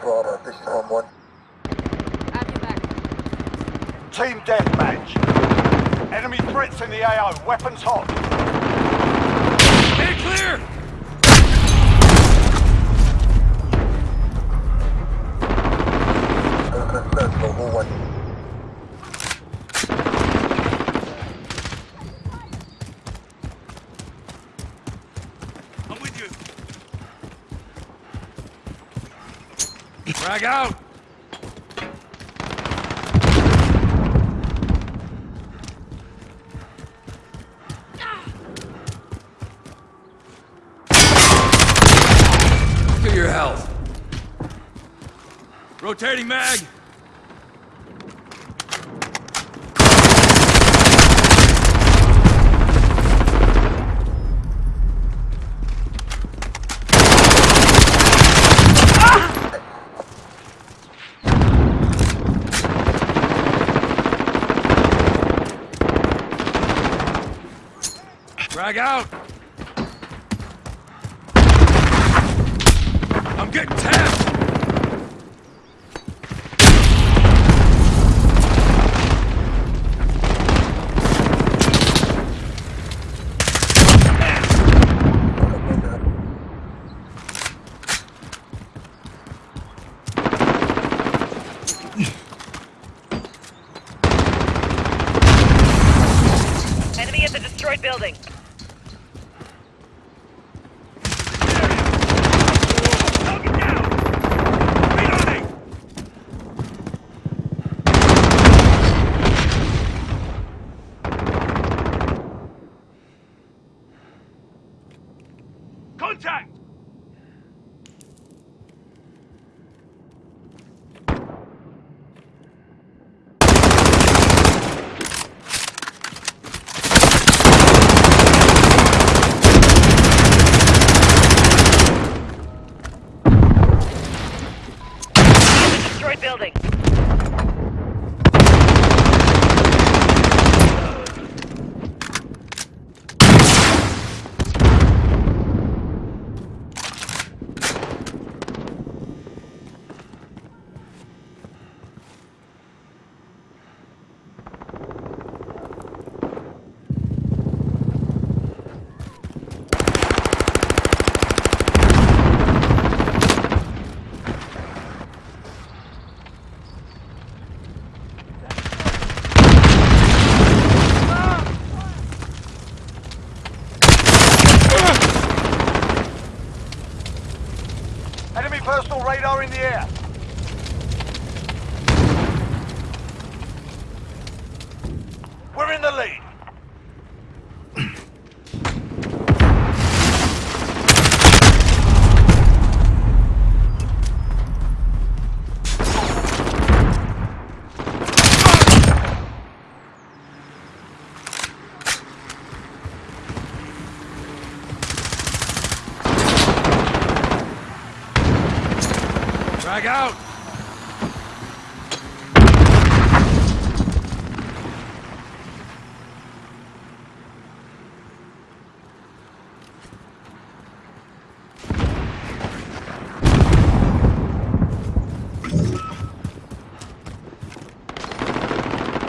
Bravo, this is on one. Have your back. Team deathmatch. Enemy threats in the AO. Weapons hot. Hey, clear! Frag out! Look at your health. Rotating mag. Frag out. I'm getting tapped. Building. Knock it down. Reloading. Contact! At the destroyed building. Enemy personal radar in the air. We're in the lead. Frag out.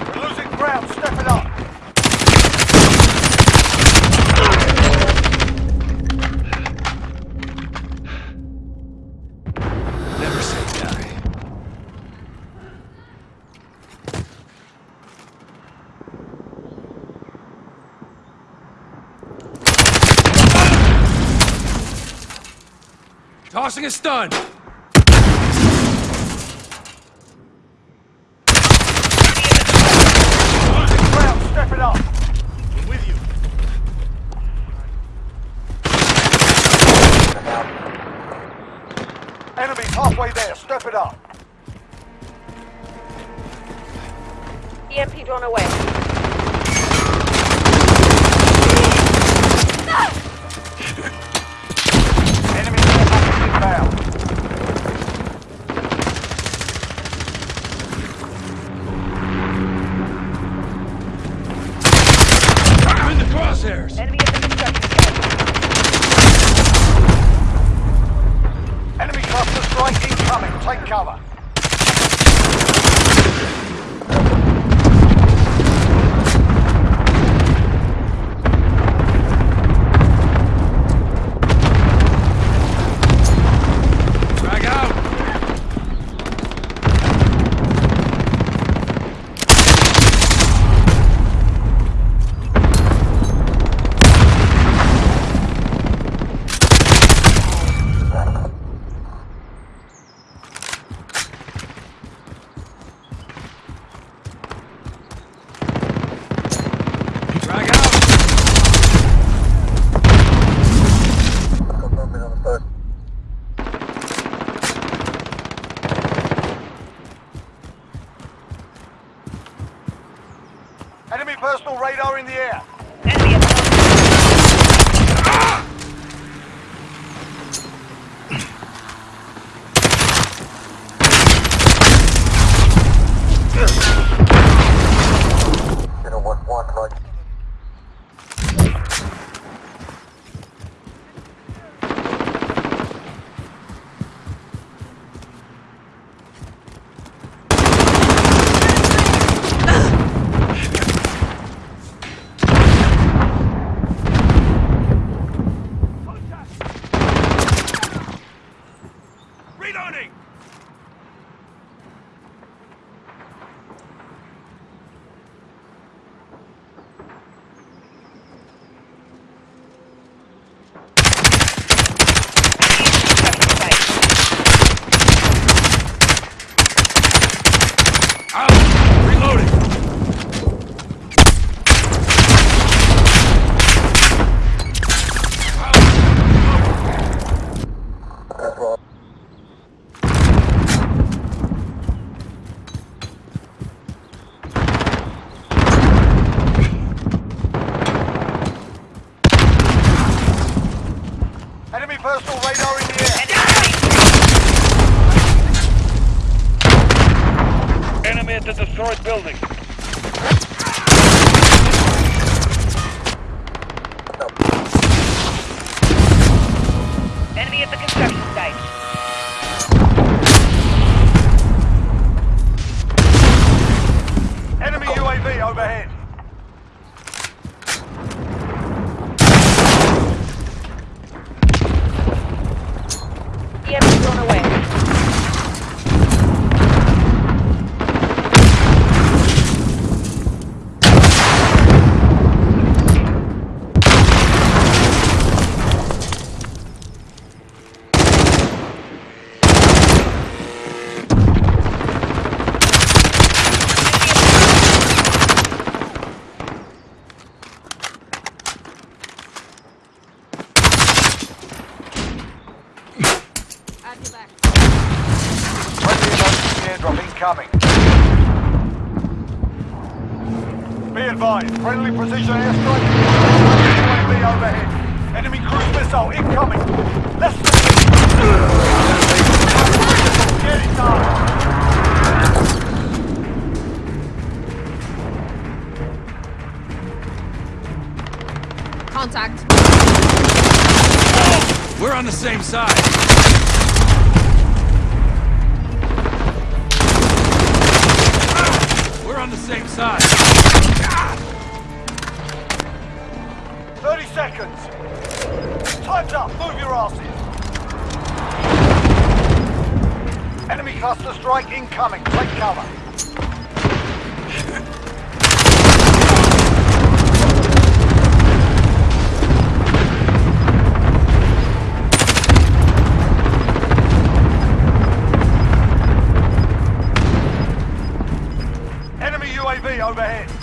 We're losing ground. Step it up. Never say die. Tossing a stun. Losing. Step it up. I'm with you. Enemy's halfway there. Step it up. EMP drone away. Enemy care package inbound. I'm in the crosshairs. Enemy at the construction site. cover. Frag out! Frag out! Got movement on the first. Enemy personal radar in the air. Enemy personal radar in the air. Enemy at the destroyed building. EMP blown away. Have your back. Friendly emergency airdrop incoming. Be advised, friendly precision airstrike. UAV overhead. Enemy cruise missile incoming. Less than... Get it done. Contact. We're on the same side. We're on the same side. 30 seconds. Time's up. Move your asses. Enemy cluster strike incoming. Take cover. Enemy UAV overhead.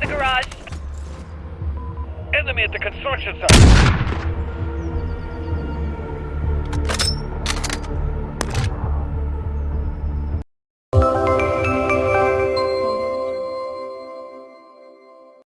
The garage. Enemy at the construction site.